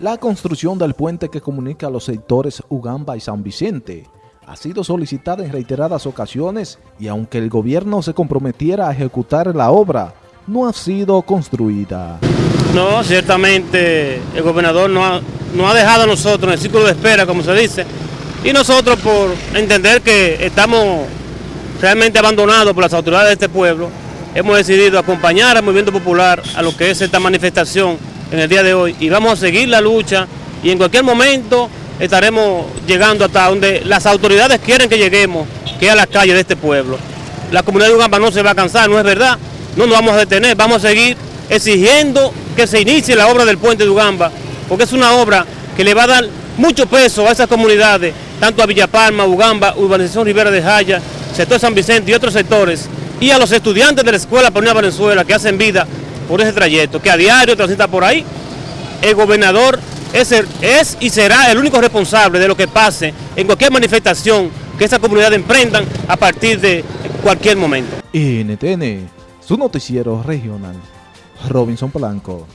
La construcción del puente que comunica los sectores Ugamba y San Vicente ha sido solicitada en reiteradas ocasiones y aunque el gobierno se comprometiera a ejecutar la obra, no ha sido construida. No, ciertamente el gobernador no ha, dejado a nosotros en el círculo de espera, como se dice, y nosotros por entender que estamos realmente abandonados por las autoridades de este pueblo, hemos decidido acompañar al movimiento popular a lo que es esta manifestación en el día de hoy y vamos a seguir la lucha y en cualquier momento estaremos llegando hasta donde las autoridades quieren que lleguemos, que es a las calles de este pueblo. La comunidad de Ugamba no se va a cansar, no es verdad, no nos vamos a detener, vamos a seguir exigiendo que se inicie la obra del puente de Ugamba, porque es una obra que le va a dar mucho peso a esas comunidades, tanto a Villapalma, Ugamba, Urbanización Rivera de Jaya, sector San Vicente y otros sectores, y a los estudiantes de la Escuela Paulina Valenzuela que hacen vida por ese trayecto, que a diario transita por ahí. El gobernador es, es y será el único responsable de lo que pase en cualquier manifestación que esa comunidad emprendan a partir de cualquier momento. NTN, su noticiero regional, Robinson Polanco.